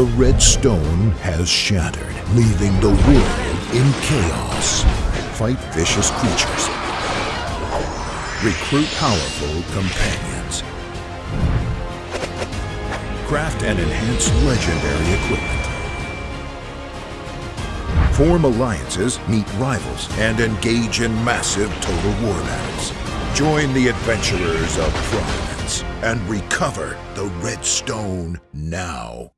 The red stone has shattered, leaving the world in chaos. Fight vicious creatures. Recruit powerful companions. Craft and enhance legendary equipment. Form alliances, meet rivals, and engage in massive total war battles. Join the adventurers of Providence and recover the Red Stone now.